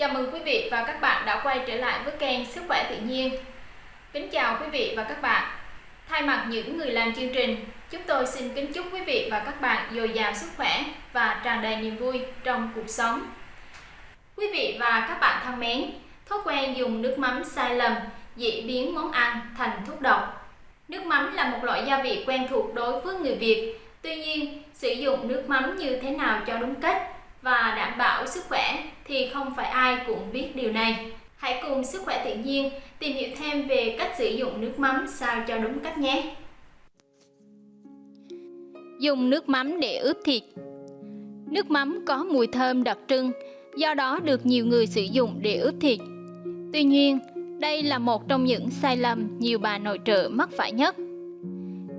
Chào mừng quý vị và các bạn đã quay trở lại với kênh Sức khỏe tự nhiên. Kính chào quý vị và các bạn. Thay mặt những người làm chương trình, chúng tôi xin kính chúc quý vị và các bạn dồi dào sức khỏe và tràn đầy niềm vui trong cuộc sống. Quý vị và các bạn thân mến, thói quen dùng nước mắm sai lầm dễ biến món ăn thành thuốc độc. Nước mắm là một loại gia vị quen thuộc đối với người Việt. Tuy nhiên, sử dụng nước mắm như thế nào cho đúng cách và đảm bảo sức khỏe thì không phải ai cũng biết điều này. Hãy cùng Sức khỏe tự nhiên tìm hiểu thêm về cách sử dụng nước mắm sao cho đúng cách nhé. Dùng nước mắm để ướp thịt Nước mắm có mùi thơm đặc trưng, do đó được nhiều người sử dụng để ướp thịt. Tuy nhiên, đây là một trong những sai lầm nhiều bà nội trợ mắc phải nhất.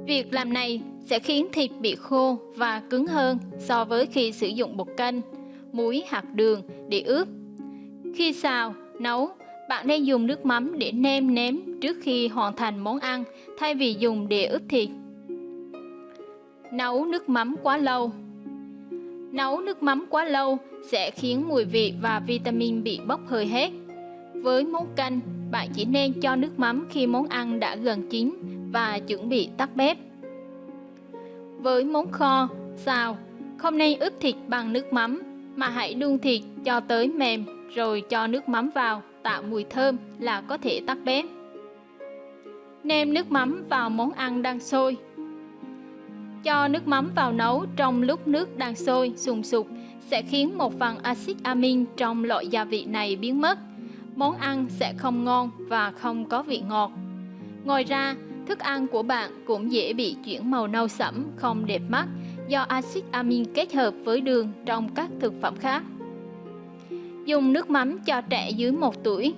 Việc làm này sẽ khiến thịt bị khô và cứng hơn so với khi sử dụng bột canh, muối hoặc đường để ướp. Khi xào, nấu, bạn nên dùng nước mắm để nêm nếm trước khi hoàn thành món ăn thay vì dùng để ướp thịt. Nấu nước mắm quá lâu Nấu nước mắm quá lâu sẽ khiến mùi vị và vitamin bị bốc hơi hết. Với món canh, bạn chỉ nên cho nước mắm khi món ăn đã gần chín và chuẩn bị tắt bếp. Với món kho, xào, không nên ướp thịt bằng nước mắm mà hãy đun thịt cho tới mềm rồi cho nước mắm vào tạo mùi thơm là có thể tắt bếp. Nêm nước mắm vào món ăn đang sôi. Cho nước mắm vào nấu trong lúc nước đang sôi sùng sục sẽ khiến một phần axit amin trong loại gia vị này biến mất. Món ăn sẽ không ngon và không có vị ngọt. Ngoài ra, thức ăn của bạn cũng dễ bị chuyển màu nâu sẫm không đẹp mắt do axit amin kết hợp với đường trong các thực phẩm khác. Dùng nước mắm cho trẻ dưới 1 tuổi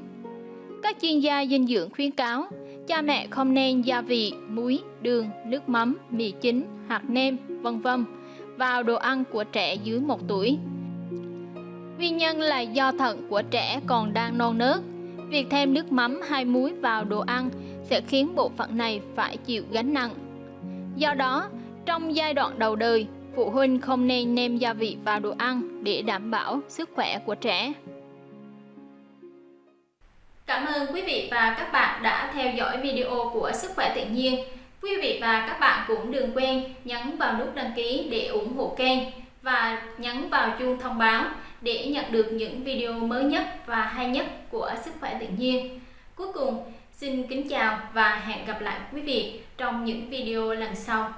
Các chuyên gia dinh dưỡng khuyến cáo cha mẹ không nên gia vị, muối, đường, nước mắm, mì chính hoặc nêm, vân vân vào đồ ăn của trẻ dưới 1 tuổi. Nguyên nhân là do thận của trẻ còn đang non nớt. Việc thêm nước mắm hay muối vào đồ ăn sẽ khiến bộ phận này phải chịu gánh nặng. Do đó, trong giai đoạn đầu đời, phụ huynh không nên nêm gia vị vào đồ ăn để đảm bảo sức khỏe của trẻ. Cảm ơn quý vị và các bạn đã theo dõi video của Sức khỏe tự nhiên. Quý vị và các bạn cũng đừng quên nhấn vào nút đăng ký để ủng hộ kênh và nhấn vào chuông thông báo để nhận được những video mới nhất và hay nhất của Sức khỏe tự nhiên. Cuối cùng, xin kính chào và hẹn gặp lại quý vị trong những video lần sau.